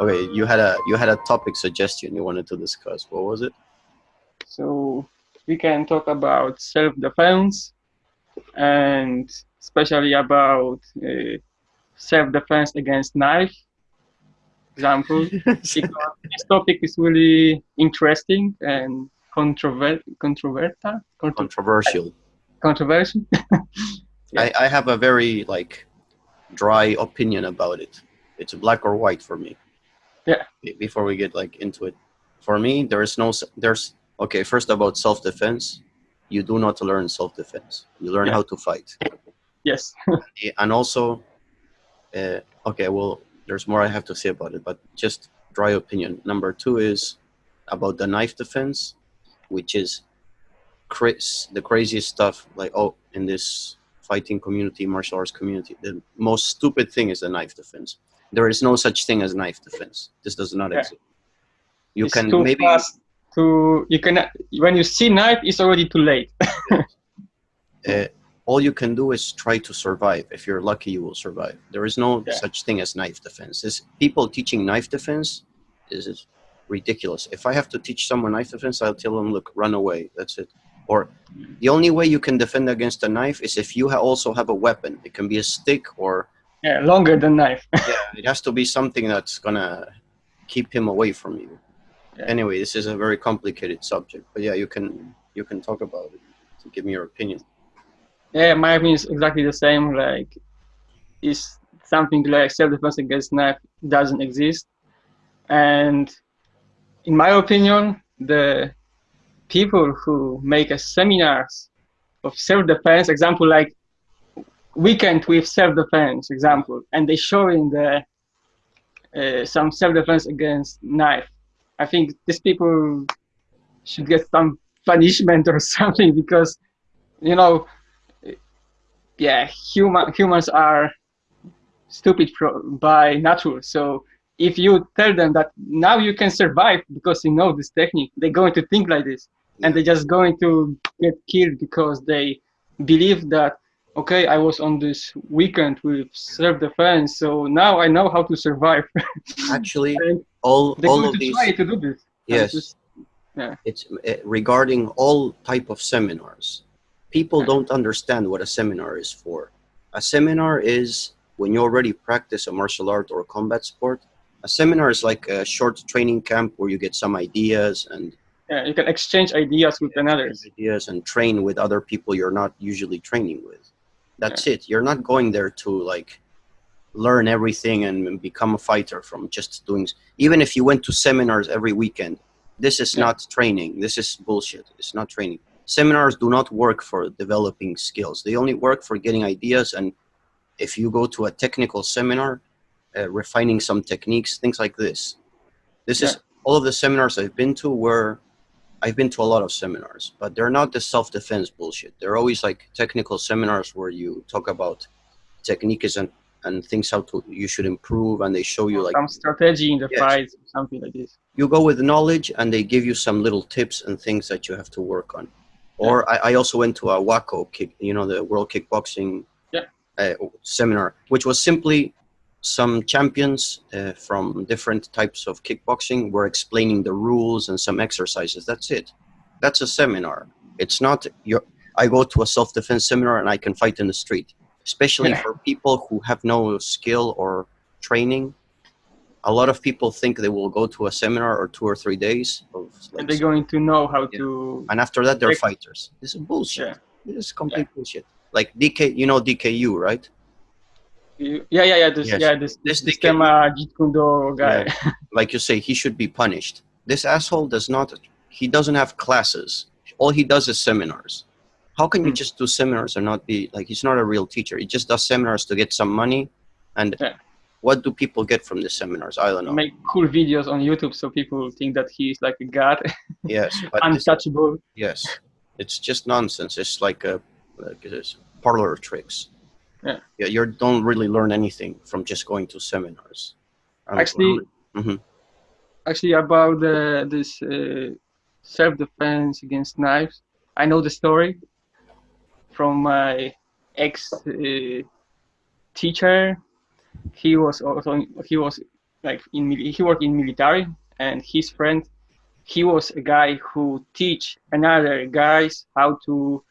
Okay, you had a you had a topic suggestion you wanted to discuss. What was it? So we can talk about self-defense and especially about uh, self-defense against knife example because this topic is really interesting and controver- controversial Controversial. controversial I, I have a very like dry opinion about it. It's black or white for me. Yeah. Be- Before we get like into it, for me there is no there's okay. First about self defense, you do not learn self defense. You learn Yeah. how to fight. yes and also uh, okay well there's more i have to say about it but just dry opinion number two is about the knife defense which is Chris, the craziest stuff like oh in this fighting community martial arts community the most stupid thing is the knife defense there is no such thing as knife defense this does not Yeah. exist you it's can too maybe fast to you can when you see knife it's already too late uh, all you can do is try to survive. If you're lucky, you will survive. There is no such thing as knife defense. This people teaching knife defense is is ridiculous. If I have to teach someone knife defense, I'll tell them, look, run away. That's it. Or the only way you can defend against a knife is if you ha- also have a weapon. It can be a stick or yeah longer than knife yeah, it has to be something that's gonna keep him away from you. Yeah. Anyway, this is a very complicated subject, but yeah, you can you can talk about it to give me your opinion. Yeah, my opinion is exactly the same. Like, is something like self-defense against knife doesn't exist, and in my opinion, the people who make a seminars of self-defense, example like weekend with self-defense, example, and they showing the uh, some self-defense against knife. I think these people should get some punishment or something because, you know, yeah, human humans are stupid by nature. So if you tell them that now you can survive because you know this technique, they're going to think like this, and they're just going to get killed because they believe that okay, I was on this weekend with self-defense, so now I know how to survive. Actually, all all of these try to do this. Yes. just- it's uh, regarding all type of seminars people Yeah. don't understand what a seminar is for a seminar is when you already practice a martial art or a combat sport a seminar is like a short training camp where you get some ideas and yeah, you can exchange ideas with another. ideas and train with other people you're not usually training with that's it. You're not going there to like learn everything and become a fighter from just doing even if you went to seminars every weekend this is Yeah. not training. This is bullshit. It's not training. Seminars do not work for developing skills. They only work for getting ideas and if you go to a technical seminar uh, refining some techniques things like this. This is all of the seminars i've been to were i've been to a lot of seminars but they're not the self-defense bullshit they're always like technical seminars where you talk about techniques and and things how to you should improve and they show you like some strategy in the Yes. fight, something like this. you go with knowledge and they give you some little tips and things that you have to work on. Or I, I also went to a WAKO kick, you know, the World Kickboxing Yeah. uh, seminar, which was simply some champions uh, from different types of kickboxing were explaining the rules and some exercises. That's it. That's a seminar. It's not your. I go to a self-defense seminar and I can fight in the street, especially Yeah. for people who have no skill or training a lot of people think they will go to a seminar or two or three days of like, and they're going to know how Yeah. to. and after that they're fighters this is bullshit Yeah. this is complete bullshit like dk you know dku right You- Yeah, yeah, yeah. This, Yes. yeah, this, This this they can- Jeet Kune Do guy. like you say he should be punished this asshole does not he doesn't have classes all he does is seminars how can you Hmm. just do seminars and not be like he's not a real teacher he just does seminars to get some money and Yeah. what do people get from the seminars i don't know Make cool videos on YouTube so people think that he's like a god, yes but this- untouchable. Yes, it's just nonsense. It's like a like this parlor tricks. Yeah. Yeah, you don't really learn anything from just going to seminars. Um, Actually, Mhm. actually about the, this uh, self-defense against knives, I know the story from my ex uh, teacher. He was also he was like in he worked in military, and his friend, he was a guy who teach another guys how to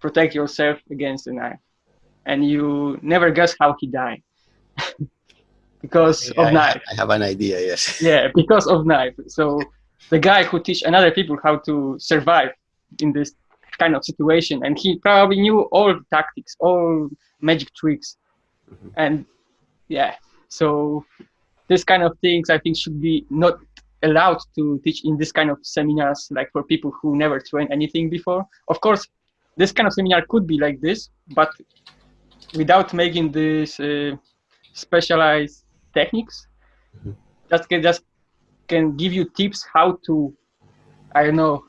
protect yourself against a knife, and you never guess how he died because Yeah, of I, knife. I have an idea. Yes. Yeah, because of knife. So the guy who teach another people how to survive in this kind of situation, and he probably knew all the tactics, all magic tricks, Mhm. and yeah. So this kind of things I think should be not allowed to teach in this kind of seminars, like for people who never trained anything before. Of course, this kind of seminar could be like this, but without making this uh, specialized techniques, Mhm. just can just can give you tips how to, I don't know,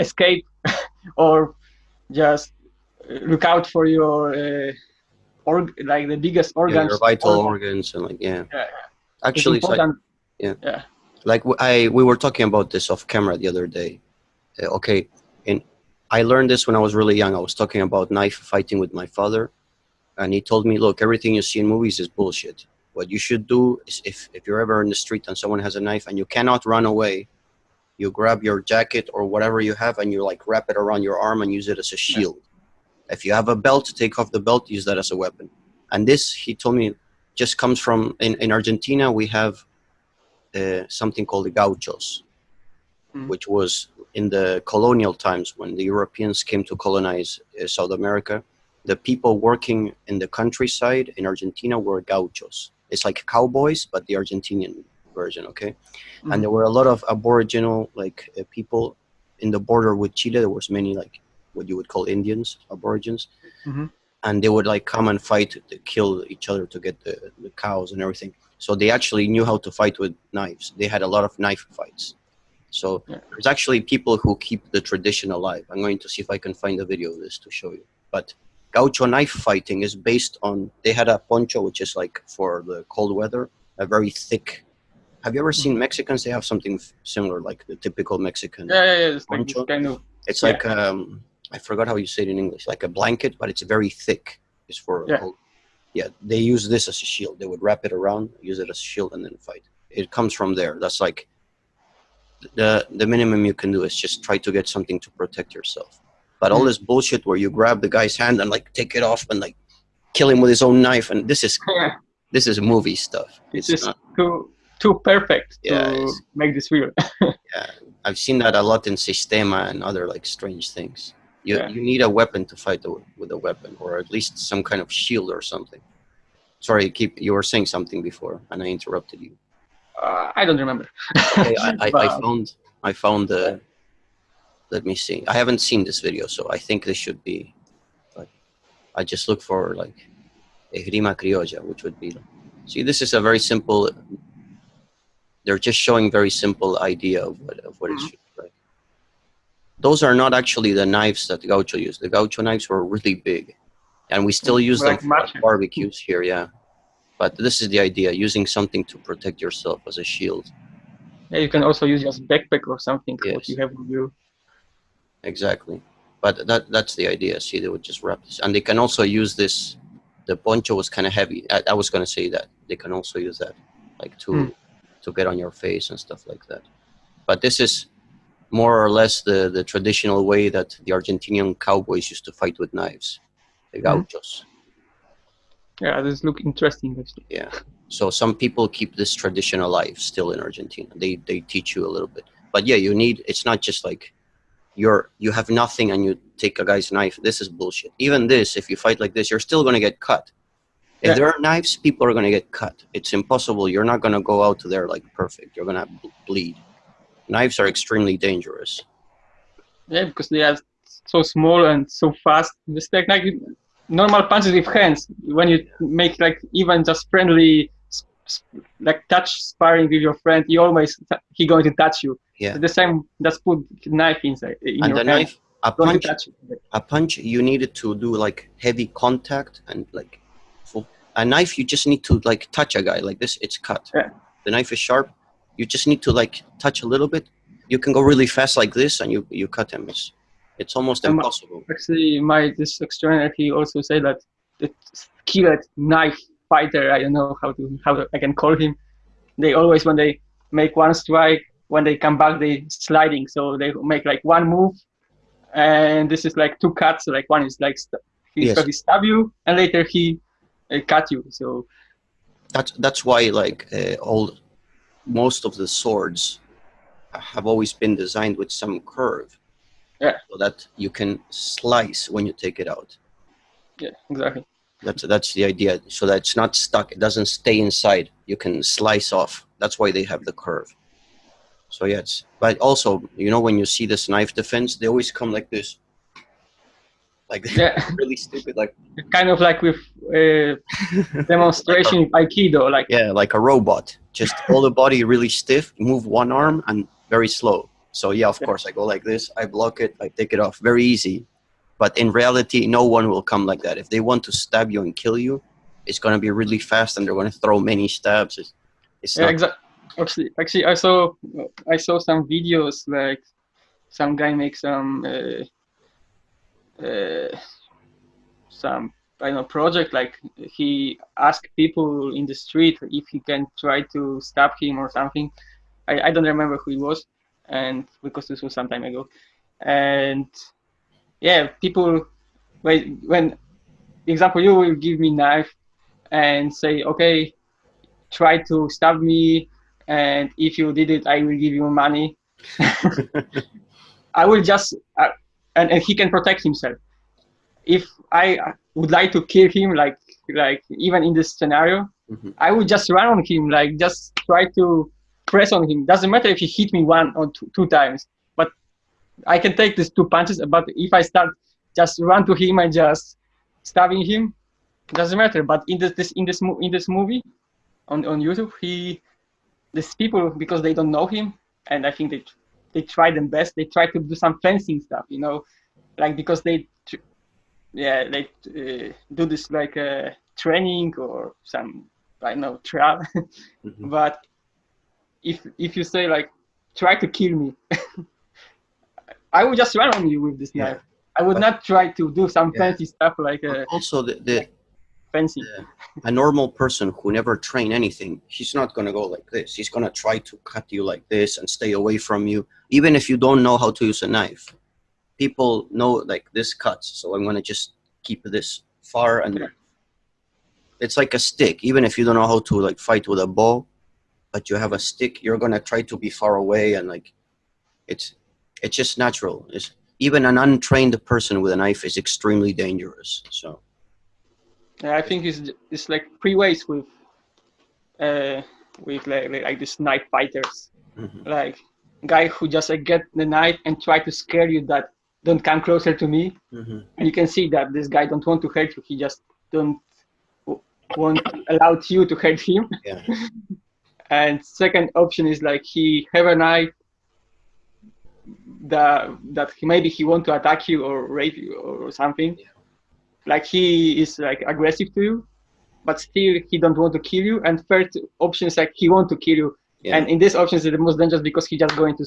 escape or just look out for your uh, org like the biggest Yeah, organs. your vital organ. organs and like yeah. Yeah. Actually, it's it's like important. like w- I we were talking about this off camera the other day. Uh, okay, and I learned this when I was really young. I was talking about knife fighting with my father, and he told me, "Look, everything you see in movies is bullshit. What you should do is if if you're ever in the street and someone has a knife and you cannot run away, you grab your jacket or whatever you have and you like wrap it around your arm and use it as a shield. If you have a belt, take off the belt, use that as a weapon. And this, he told me, just comes from in, in Argentina. We have uh, something called the gauchos, Mm. which was in the colonial times when the Europeans came to colonize uh, South America. The people working in the countryside in Argentina were gauchos. It's like cowboys, but the Argentinian version. Okay, Mhm. and there were a lot of aboriginal like uh, people in the border with Chile. There was many like what you would call Indians, aborigines, Mhm. and they would like come and fight to kill each other to get the, the cows and everything. So they actually knew how to fight with knives. They had a lot of knife fights. So Yeah. there's actually people who keep the tradition alive. I'm going to see if I can find a video of this to show you. But gaucho knife fighting is based on they had a poncho which is like for the cold weather, a very thick. Have you ever seen Mexicans? They have something similar, like the typical Mexican. Yeah, yeah, yeah. It's like Poncho? kind of It's Yeah. like um, I forgot how you say it in English, like a blanket, but it's very thick. It's for Yeah. cold. Yeah, they use this as a shield. They would wrap it around, use it as a shield, and then fight. It comes from there. That's like the the minimum you can do is just try to get something to protect yourself. But all Mm. this bullshit where you grab the guy's hand and like take it off and like kill him with his own knife, and this is yeah, this is movie stuff. it's It's just not, too too perfect Yeah, to make this real. Yeah, I've seen that a lot in Systema and other like strange things. You, Yeah. you need a weapon to fight the, with a weapon, or at least some kind of shield or something. Sorry, keep you were saying something before, and I interrupted you. Uh, I don't remember. Okay, I, I, I found I found the. Let me see. I haven't seen this video, so I think this should be. I just look for like, esgrima criolla, which would be. See, this is a very simple. They're just showing very simple idea of what of what it Mhm. should be like. Those are not actually the knives that the Gaucho used. The Gaucho knives were really big, and we still use Like them for barbecues here. Yeah, but this is the idea: using something to protect yourself as a shield. Yeah, you can also use just backpack or something what you have with you. Exactly. But that that's the idea. See, they would just wrap this, and they can also use this. The poncho was kind of heavy. I, I was gonna say that they can also use that, like to Hmm. to get on your face and stuff like that. But this is more or less the the traditional way that the Argentinian cowboys used to fight with knives, the Hmm. gauchos. Yeah, this look interesting actually. Yeah. So some people keep this tradition alive still in Argentina. They they teach you a little bit. But yeah, you need it's not just like you're you have nothing and you take a guy's knife. This is bullshit. Even this, if you fight like this, you're still gonna get cut. If Yeah. there are knives, people are gonna get cut. It's impossible. You're not gonna go out there like perfect. You're gonna bleed. Knives are extremely dangerous. Yeah, because they are so small and so fast. Just like, like normal punches with hands. When you make like even just friendly, like touch sparring with your friend, you always he going to touch you. Yeah. The same. Just put knife inside in and your the hand. knife, a punch touch you. a punch you needed to do like heavy contact and like full a knife you just need to like touch a guy like this it's cut Yeah. the knife is sharp you just need to like touch a little bit you can go really fast like this and you you cut him it's it's almost Um, impossible Actually, my this trainer he also said that the skilled knife fighter. I don't know how to how I can call him. they always when they make one strike, when they come back, they sliding. So they make like one move, and this is like two cuts. Like one is like st- he Yes. yes. stab you, and later he uh, cut you. So That's that's why like uh, all most of the swords have always been designed with some curve. Yeah. So that you can slice when you take it out. yeah, exactly. That's that's the idea. So that it's not stuck. It doesn't stay inside. You can slice off. That's why they have the curve. So yeah, it's but also you know when you see this knife defense, they always come like this. Like Yeah, really stupid. Like kind of like with uh, demonstration of Aikido. Like yeah, like a robot. Just all the body really stiff. Move one arm and very slow. So yeah, of Yeah. course I go like this. I block it. I take it off. Very easy. But in reality, no one will come like that. If they want to stab you and kill you, it's gonna be really fast, and they're gonna throw many stabs. It's, it's yeah, exactly. Actually, actually, I saw I saw some videos like some guy makes some uh, uh, some I don't know project like he asked people in the street if he can try to stab him or something. I, I don't remember who it was, and because this was some time ago, and yeah, people when when example you will give me knife and say okay try to stab me and if you did it i will give you money. I will just uh, and, and he can protect himself. If i would like to kill him like like even in this scenario Mhm. i would just run on him like just try to press on him. Doesn't matter if he hit me one or two, two times i can take these two punches but if i start just run to him and just stabbing him doesn't matter. But in this, this in this in this movie on on youtube he these people because they don't know him and i think they they try them best. They try to do some fencing stuff you know like because they yeah they uh, do this like uh, training or some i don't know trial. Mhm. but if if you say like try to kill me i would just run on you with this knife i would But- not try to do some fancy stuff like uh, also the, the fencing a normal person who never train anything, he's not gonna go like this. He's gonna try to cut you like this and stay away from you, even if you don't know how to use a knife. People know like this cuts, so I'm gonna just keep this far and Yeah. it's like a stick. Even if you don't know how to like fight with a bow, but you have a stick, you're gonna try to be far away and like it's it's just natural. It's even an untrained person with a knife is extremely dangerous. So Yeah, I think it's it's like three ways with uh with like like, these knife fighters. mhm. Like guy who just like, get the knife and try to scare you that don't come closer to me. Mhm. And you can see that this guy don't want to hurt you. He just don't want allow you to hurt him. yeah. And second option is like he have a knife that that he, maybe he want to attack you or rape you or something. Yeah. Like he is like aggressive to you, but still he don't want to kill you. And third option is like he want to kill you. Yeah. And in this option is the most dangerous because he just going to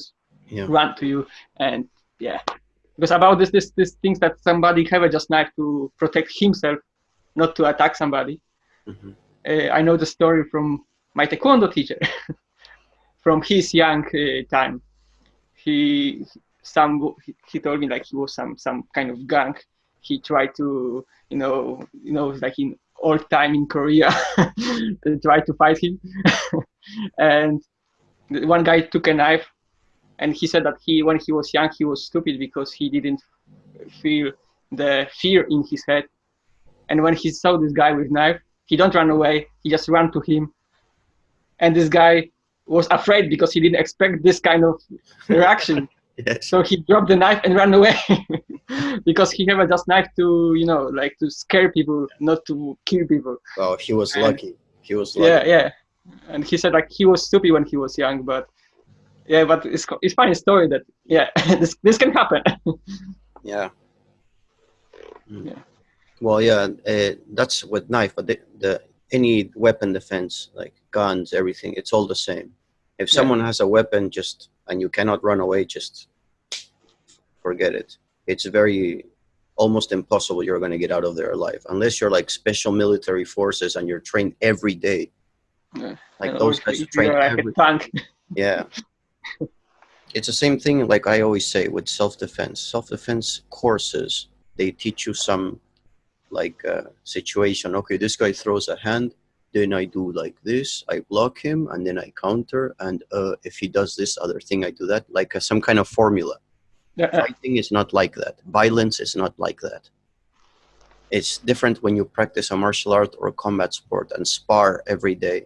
Yeah. run to you. And yeah, because about this this this things that somebody have a just knife to protect himself, not to attack somebody Mhm. uh, I know the story from my taekwondo teacher from his young uh, time. He some he, told me like he was some some kind of gang. He tried to you know you know like in old time in Korea tried to fight him, and one guy took a knife, and he said that he when he was young he was stupid because he didn't feel the fear in his head, and when he saw this guy with knife he don't run away he just ran to him. And this guy was afraid because he didn't expect this kind of reaction Yes. so he dropped the knife and ran away because he never just knife to you know like to scare people not to kill people Well, he was And- lucky. He was lucky. yeah yeah and he said like he was stupid when he was young but yeah but it's it's funny story that yeah this this can happen Yeah. Mm. Yeah. Well, yeah, uh, that's with knife, but the, the any weapon defense, like guns, everything, it's all the same. If Yeah. someone has a weapon, just and you cannot run away, just forget it. It's very almost impossible you're going to get out of there alive unless you're like special military forces and you're trained every day Yeah. Like And those guys train like every tank. Yeah. It's the same thing, like I always say, with self defense. Self defense courses, they teach you some like uh, situation. Okay, this guy throws a hand, then I do like this, I block him, and then I counter. And uh, if he does this other thing, I do that. Like uh, some kind of formula. Yeah. Fighting is not like that. Violence is not like that. It's different when you practice a martial art or combat sport and spar every day.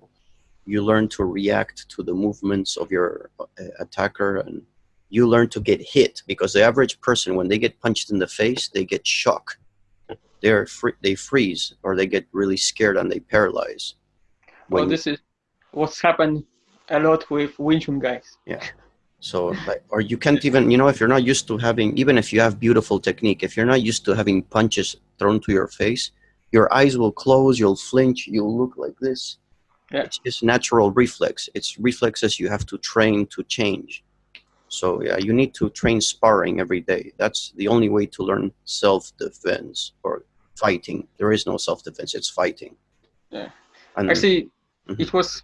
You learn to react to the movements of your uh, attacker and you learn to get hit because the average person, when they get punched in the face, they get shock. They're free, they freeze or they get really scared and they paralyze. Well, this is what's happened a lot with Wing Chun guys. Yeah. So, like, or you can't even, you know, if you're not used to having, even if you have beautiful technique, if you're not used to having punches thrown to your face, your eyes will close, you'll flinch, you'll look like this. Yeah. It's just natural reflex. It's reflexes you have to train to change. So, yeah, you need to train sparring every day. That's the only way to learn self defense or fighting. There is no self defense, it's fighting. Yeah. And Actually, Mhm. it was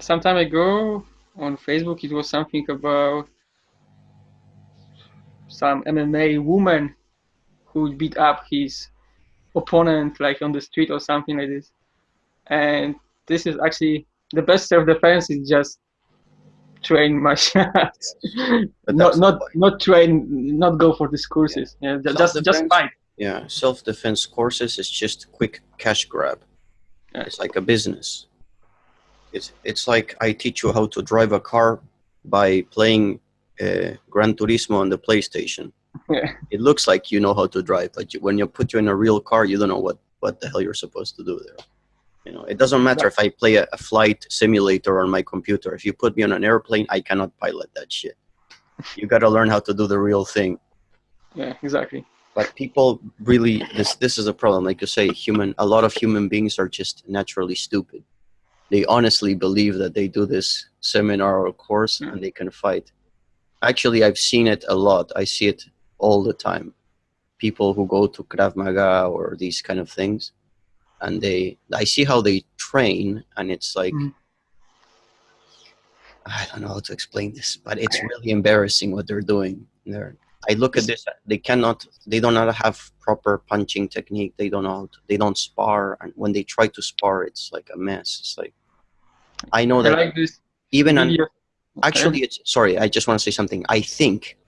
some time ago on Facebook. It was something about some MMA woman who beat up his opponent, like on the street or something like this. And this is actually the best self-defense is just train martial arts. But not not not train, not go for these courses. Yeah, ju- just just fight. Yeah, self defense courses is just quick cash grab. Yeah. It's like a business. It's it's like I teach you how to drive a car by playing uh, Gran Turismo on the PlayStation. Yeah. It looks like you know how to drive, but you, when you put you in a real car, you don't know what what the hell you're supposed to do there. You know, it doesn't matter if I play a, a flight simulator on my computer. If you put me on an airplane, I cannot pilot that shit. You got to learn how to do the real thing Yeah, exactly. But people really this this is a problem. Like you say human a lot of human beings are just naturally stupid. They honestly believe that they do this seminar or course Mm. and they can fight. Actually i've seen it a lot. I see it all the time. People who go to krav maga or these kind of things and they i see how they train and it's like Mhm. i don't know how to explain this but it's really embarrassing what they're doing. They're I look at this. They cannot. They do not have proper punching technique. They don't know. To, they don't spar, and when they try to spar, it's like a mess. It's like I know I that like this even video. actually, it's sorry. I just want to say something. I think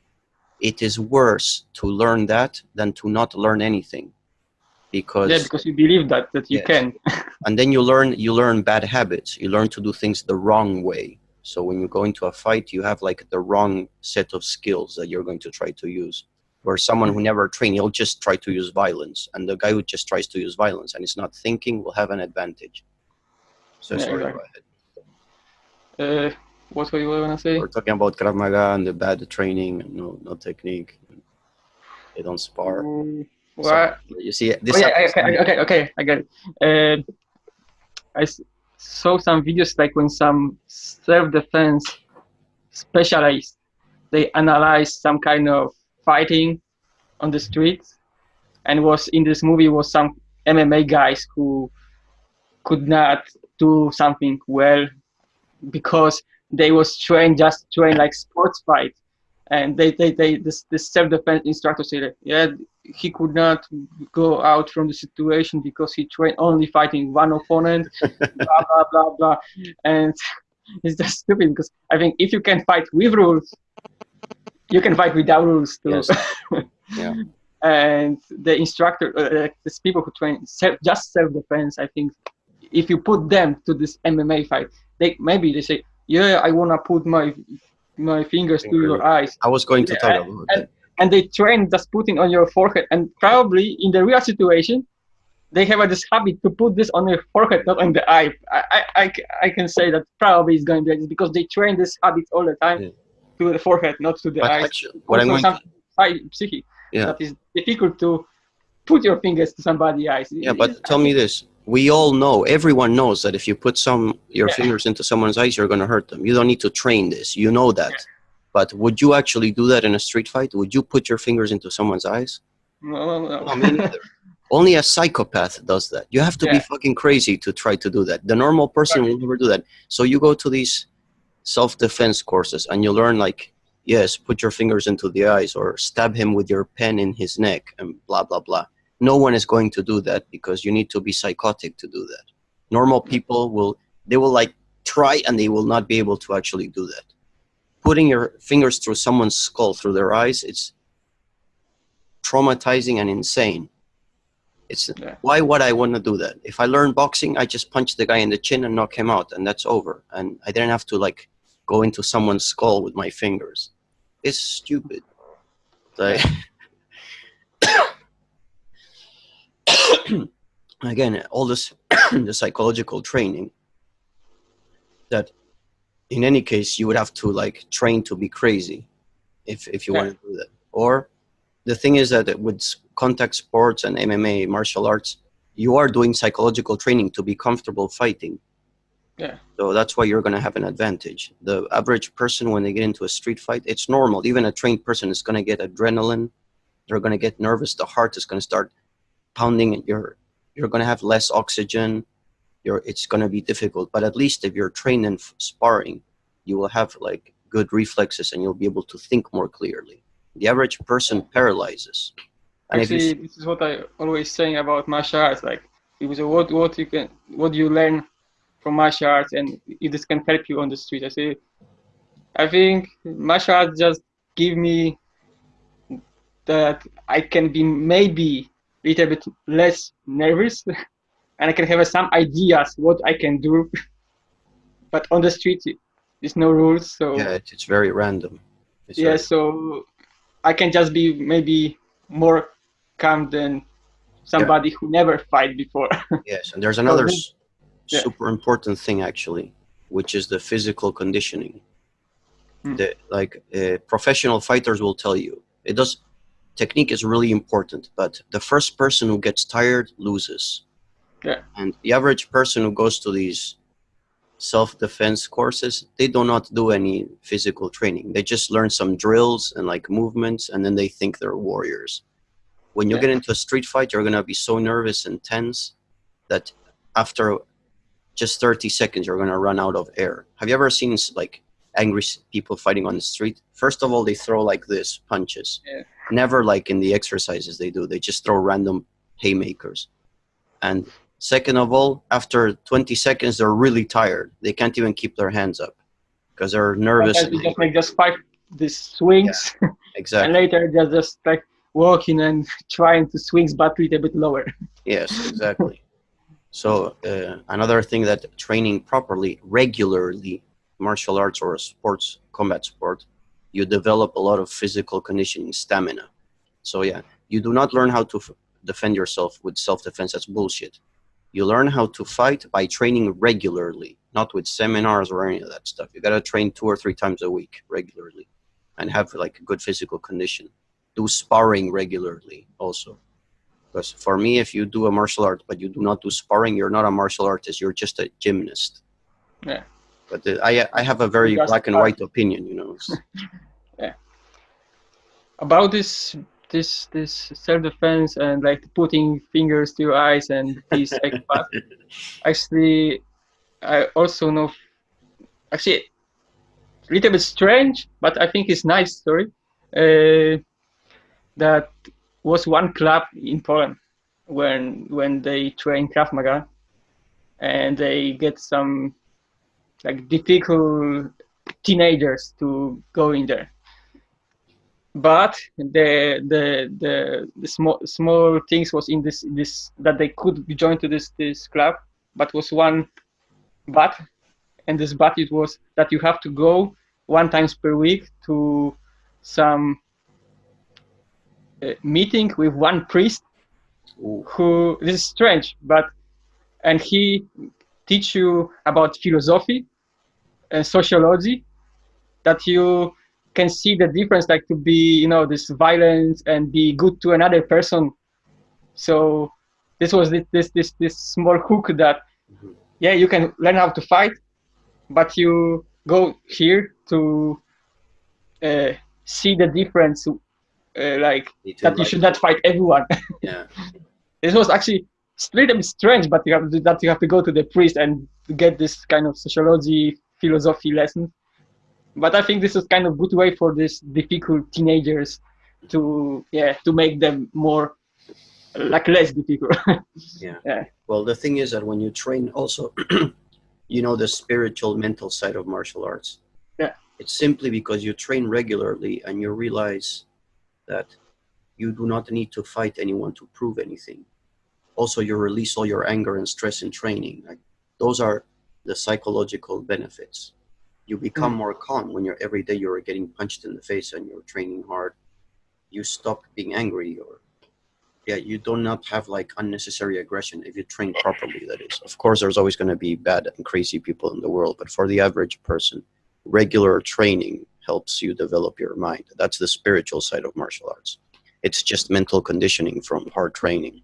it is worse to learn that than to not learn anything, because Yeah, because you believe that that you Yes. can. and then you learn you learn bad habits. You learn to do things the wrong way. So when you go into a fight, you have like the wrong set of skills that you're going to try to use. Where someone who never trained, he'll just try to use violence, and the guy who just tries to use violence and is not thinking will have an advantage. So Yeah, sorry, exactly. go ahead. Uh, what were you gonna say? We're talking about Krav Maga and the bad training and no no technique. They don't spar. Mm, So, you see, this oh, yeah, okay, okay, okay, I get it. Uh, I saw some videos like when some self-defense specialists they analyze some kind of fighting on the streets, and was in this movie was some MMA guys who could not do something well because they was trained just trained like sports fight and they they, they this, this self-defense instructor said yeah he could not go out from the situation because he trained only fighting one opponent blah blah blah blah and it's just stupid because i think if you can fight with rules you can fight without rules too Yes. Yeah. and the instructor uh, these people who train self, just self-defense i think if you put them to this mma fight they maybe they say yeah i want to put my my fingers to your eyes. I was going to Yeah, talk about and- that. and they train just putting on your forehead. And probably in the real situation they have a, this habit to put this on your forehead not on the eye. I, I, I can say that probably it's going to be like this because they train this habit all the time Yeah. to the forehead not to the But eyes. actually, what I'm going to, psychic Yeah. that is difficult to put your fingers to somebody's eyes. Yeah, but tell me this: we all know, everyone knows that if you put some your Yeah. fingers into someone's eyes, you're going to hurt them. You don't need to train this. You know that. Yeah. But would you actually do that in a street fight? Would you put your fingers into someone's eyes? no, no, no. No, me neither. Only a psychopath does that. You have to be fucking crazy to try to do that. The normal person Right. will never do that. So you go to these self-defense courses and you learn like, yes, put your fingers into the eyes or stab him with your pen in his neck and blah blah blah. No one is going to do that because you need to be psychotic to do that. Normal people will they will like try and they will not be able to actually do that. Putting your fingers through someone's skull through their eyes, it's traumatizing and insane. It's Yeah. why would I want to do that? If I learn boxing, I just punch the guy in the chin and knock him out, and that's over. And I didn't have to like go into someone's skull with my fingers. It's stupid. Like, again, all this the psychological training that in any case you would have to like train to be crazy if if you Yeah. want to do that. Or the thing is that with contact sports and MMA martial arts, you are doing psychological training to be comfortable fighting. Yeah. So that's why you're going to have an advantage. The average person, when they get into a street fight, it's normal. Even a trained person is going to get adrenaline. They're going to get nervous. The heart is going to start pounding. You're you're going to have less oxygen. You're it's going to be difficult. But at least if you're trained in sparring, you will have like good reflexes and you'll be able to think more clearly. The average person paralyzes. And Actually, this is what I always saying about martial arts. Like, it was a, what what you can what you learn from martial arts, and if this can help you on the street. I say, I think martial arts just give me that I can be maybe little bit less nervous, and I can have some ideas what I can do. but on the street, there's no rules, so yeah, it's very random. It's yeah very- so i can just be maybe more calm than somebody who never fight before Yes, and there's another yeah. super important thing actually, which is the physical conditioning. Hmm. The, like uh, professional fighters will tell you, it does. Technique is really important, but the first person who gets tired loses. Yeah. And the average person who goes to these self-defense courses, they do not do any physical training. They just learn some drills and like movements, and then they think they're warriors. When you Yeah. get into a street fight, you're gonna be so nervous and tense that after just 30 seconds you're going to run out of air have you ever seen like angry people fighting on the street first of all they throw like this punches Yeah. Never like in the exercises they do they just throw random haymakers. And second of all after 20 seconds they're really tired. They can't even keep their hands up because they're nervous and we just make just five these swings. And exactly. later they're just like walking and trying to swings but a little bit lower. Yes, exactly. so uh, another thing that training properly, regularly, martial arts or sports, combat sport, you develop a lot of physical conditioning, stamina. So yeah, you do not learn how to defend yourself with self-defense. That's bullshit. You learn how to fight by training regularly, not with seminars or any of that stuff. You gotta train two or three times a week regularly, and have like good physical condition. Do sparring regularly also. Because for me, if you do a martial art but you do not do sparring, you're not a martial artist. You're just a gymnast. Yeah. But I I have a very Just black and white opinion. You know. It's- about this this this self-defense and like putting fingers to your eyes and these psychopath actually i also know actually a little bit strange but i think it's nice story uh, that was one club in poland when when they train krav maga and they get some like difficult teenagers to go in there. But the the the, the small small things was in this this that they could be joined to this this club but was one but and this but it was that you have to go one times per week to some uh, meeting with one priest Ooh, who this is strange but and he teach you about philosophy and sociology that you can see the difference like to be you know this violence and be good to another person so this was this this this, this small hook that yeah you can learn how to fight but you go here to uh, see the difference uh, like that you should not fight everyone Yeah. it was actually it's a little bit strange, but you have to, that you have to go to the priest and get this kind of sociology, philosophy lesson. But I think this is kind of good way for these difficult teenagers to yeah to make them more like less difficult. yeah. yeah. Well, the thing is that when you train, also, you know the spiritual, mental side of martial arts. Yeah. It's simply because you train regularly and you realize that you do not need to fight anyone to prove anything also you release all your anger and stress in training. Like, those are the psychological benefits. You become mm. more calm when you're every day you're getting punched in the face and you're training hard. You stop being angry or yeah, you do not have like unnecessary aggression if you train properly, that is. Of course, there's always going to be bad and crazy people in the world, but for the average person, regular training helps you develop your mind. That's the spiritual side of martial arts. It's just mental conditioning from hard training.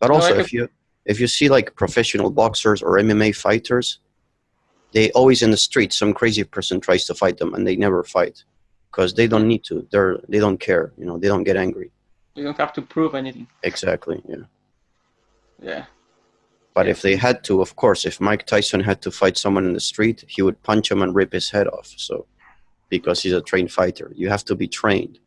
But also, no, if you if you see like professional boxers or MMA fighters, they always in the street. Some crazy person tries to fight them, and they never fight because they don't need to. They're they don't care. You know, they don't get angry. You don't have to prove anything. Exactly. Yeah. Yeah. But yeah. if they had to, of course, if Mike Tyson had to fight someone in the street, he would punch him and rip his head off. So, because he's a trained fighter, you have to be trained.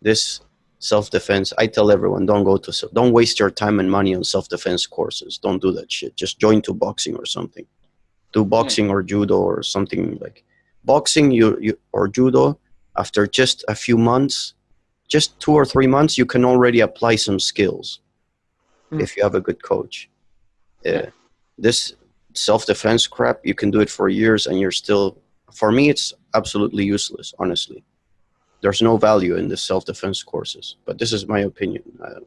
This self-defense. I tell everyone don't go to don't waste your time and money on self-defense courses. Don't do that shit. Just join to boxing or something. Do boxing or judo or something like boxing you, you or judo after just a few months just two or three months you can already apply some skills mm. if you have a good coach. Uh, this self-defense crap you can do it for years and you're still for me it's absolutely useless honestly there's no value in the self-defense courses. But this is my opinion uh,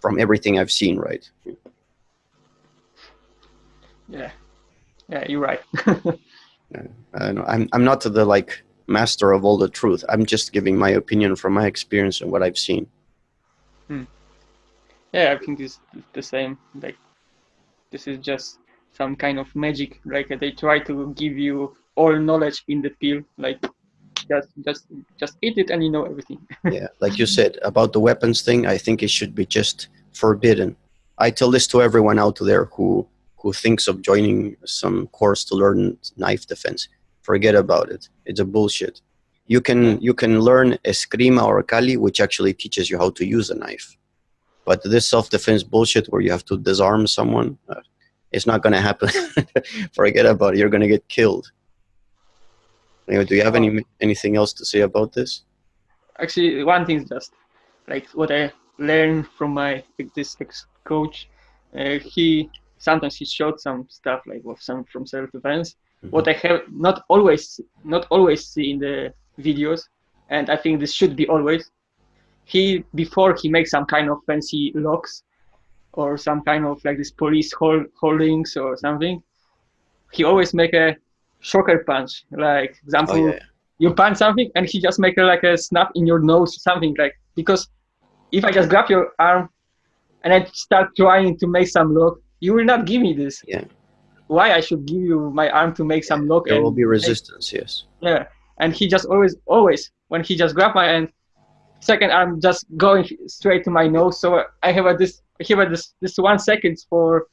from everything I've seen, right? Yeah, yeah, you're right. yeah. I'm I'm not the like master of all the truth. I'm just giving my opinion from my experience and what I've seen. Hmm. Yeah, I think it's the same. Like this is just some kind of magic. Like they try to give you all knowledge in the pill. Like just just just eat it and you know everything. Yeah like you said about the weapons thing i think it should be just forbidden. I tell this to everyone out there who who thinks of joining some course to learn knife defense. Forget about it. It's a bullshit. You can you can learn eskrima or kali which actually teaches you how to use a knife. But this self-defense bullshit where you have to disarm someone uh, it's not going to happen. Forget about it. You're going to get killed Anyway, do you have any anything else to say about this? Actually, one thing is just like what I learned from my this ex coach. Uh, he sometimes he showed some stuff like of some from self defense. Mm -hmm. What I have not always not always see in the videos, and I think this should be always. He before he makes some kind of fancy locks, or some kind of like this police hold, holdings or something. He always make a shocker punch. Like example, oh, yeah. you punch something and he just make a, like a snap in your nose, something like because if I just grab your arm and I start trying to make some lock, you will not give me this. Yeah. Why I should give you my arm to make some lock? There will be resistance. Make, yes. Yeah, and he just always, always when he just grab my hand, second arm just going straight to my nose. So I have a this, I have a this, this one seconds for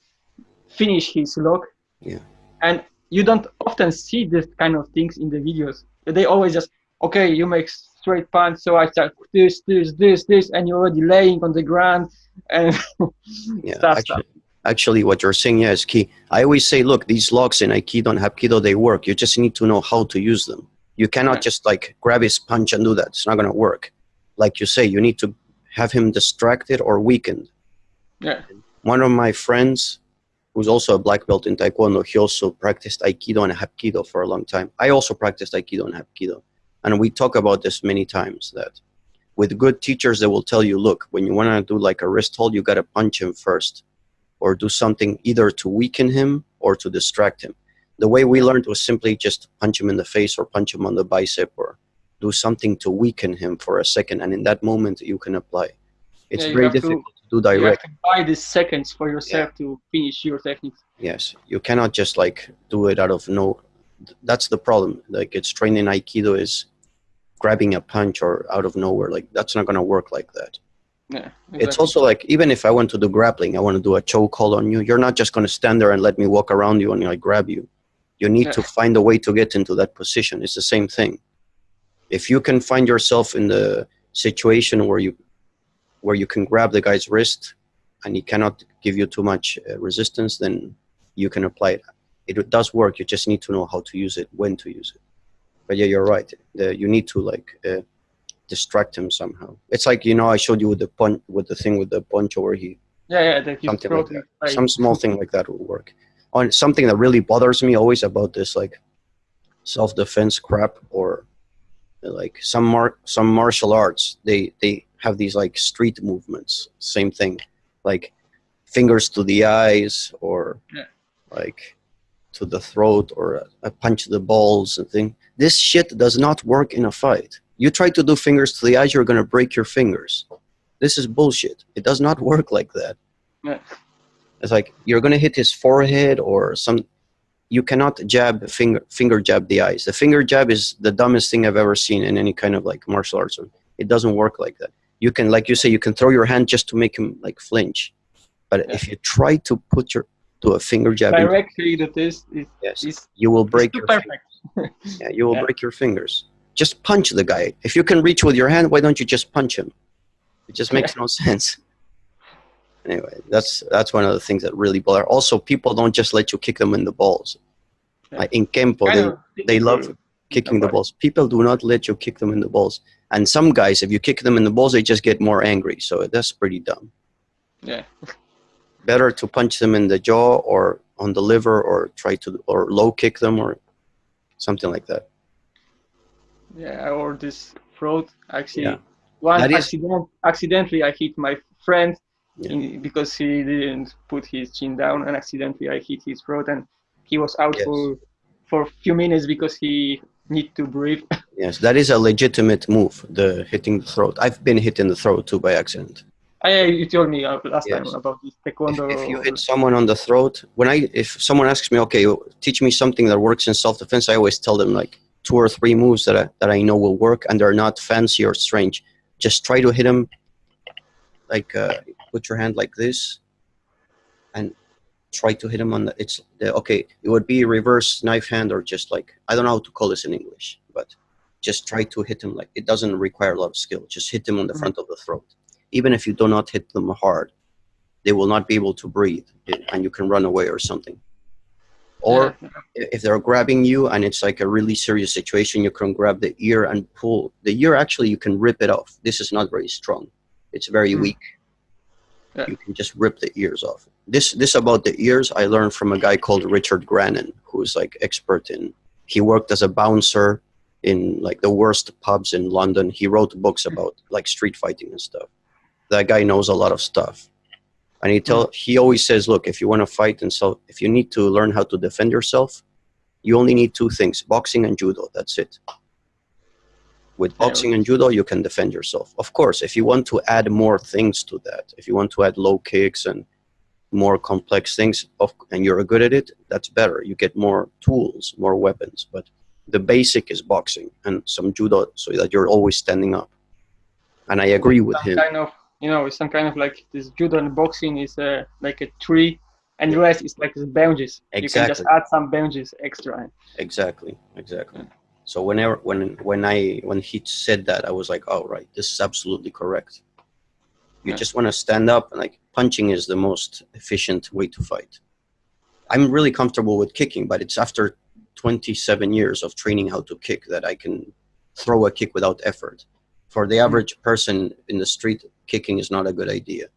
finish his lock. Yeah. And you don't often see this kind of things in the videos. They always just, okay, you make straight punch, so I start this, this, this, this, and you're already laying on the ground and yeah, stuff, actually, stuff. Actually, what you're saying yeah, is key. I always say, look, these locks in Aikido and Hapkido, they work. You just need to know how to use them. You cannot yeah. just like grab his punch and do that. It's not going to work. Like you say, you need to have him distracted or weakened. Yeah. One of my friends, who's also a black belt in Taekwondo, he also practiced Aikido and Hapkido for a long time. I also practiced Aikido and Hapkido. And we talk about this many times that with good teachers, they will tell you, look, when you want to do like a wrist hold, you got to punch him first or do something either to weaken him or to distract him. The way we learned was simply just punch him in the face or punch him on the bicep or do something to weaken him for a second. And in that moment, you can apply. It's yeah, very difficult do direct. You have to buy these seconds for yourself yeah. to finish your technique. Yes, you cannot just like do it out of no. That's the problem. Like it's trained in Aikido is grabbing a punch or out of nowhere. Like that's not gonna work like that. Yeah. It's also like even if I want to do grappling, I want to do a choke hold on you. You're not just going to stand there and let me walk around you and like grab you. You need to find a way to get into that position. It's the same thing. If you can find yourself in the situation where you where you can grab the guy's wrist and he cannot give you too much uh, resistance, then you can apply it. It does work. You just need to know how to use it, when to use it. But yeah, you're right. The, you need to like uh, distract him somehow. It's like you know I showed you with the punch with the thing with the poncho where he yeah, yeah, something like that. side. Some small thing like that will work. On something that really bothers me always about this like self defense crap or like some mar- some martial arts they they have these like street movements. Same thing like fingers to the eyes or Yeah. like to the throat or a, a punch to the balls and thing. This shit does not work in a fight. You try to do fingers to the eyes you're going to break your fingers. This is bullshit. It does not work like that. Yeah. it's like you're going to hit his forehead or some you cannot jab finger finger jab the eyes. The finger jab is the dumbest thing i've ever seen in any kind of like martial arts. It doesn't work like that you can like you say you can throw your hand just to make him like flinch. But Yeah. if you try to put your to a finger jab into- Directly, that is is, yes. is you will break your perfect. yeah, you will Yeah. break your fingers. Just punch the guy. If you can reach with your hand why don't you just punch him? It just makes no sense. Anyway that's that's one of the things that really bother. Also people don't just let you kick them in the balls. Yeah. like in kempo they, they love kicking the balls people do not let you kick them in the balls and some guys if you kick them in the balls they just get more angry so that's pretty dumb Yeah, better to punch them in the jaw or on the liver or try to or low kick them or something like that yeah, or this throat. Actually, Yeah. That is- accident, accidentally I hit my friend Yeah. in, because he didn't put his chin down, and accidentally I hit his throat, and he was out Yes. for for a few minutes because he need to breathe. Yes, that is a legitimate move, the hitting the throat. I've been hit in the throat too by accident. I, you told me uh, last Yes. time about this If, taekwondo. if you hit someone on the throat, when I if someone asks me, okay, teach me something that works in self-defense, I always tell them like two or three moves that I, that I know will work and they're not fancy or strange. Just try to hit them like uh, put your hand like this try to hit him on the it's the okay it would be reverse knife hand or just like i don't know how to call this in english but just try to hit him like it doesn't require a lot of skill just hit him on the Mhm. front of the throat even if you do not hit them hard they will not be able to breathe and you can run away or something or Yeah. if they're grabbing you and it's like a really serious situation you can grab the ear and pull the ear actually you can rip it off this is not very strong it's very Hmm. weak Yeah. you can just rip the ears off. This this about the ears i learned from a guy called richard grannon who's like expert in he worked as a bouncer in like the worst pubs in london. He wrote books about like street fighting and stuff. That guy knows a lot of stuff. And he tell he always says look if you want to fight and so if you need to learn how to defend yourself you only need two things boxing and judo that's it with boxing and judo you can defend yourself. Of course if you want to add more things to that if you want to add low kicks and more complex things of, and you're good at it that's better. You get more tools more weapons but the basic is boxing and some judo so that you're always standing up. And i agree with some him. kind of you know it's some kind of like this judo and boxing is uh, like a tree and the rest is like the benches you can just add some benches extra. Exactly exactly. So whenever when when i when he said that i was like oh right this is absolutely correct. You Yeah. just want to stand up and like punching is the most efficient way to fight. I'm really comfortable with kicking but it's after 27 years of training how to kick that i can throw a kick without effort. For the hmm. average person in the street kicking is not a good idea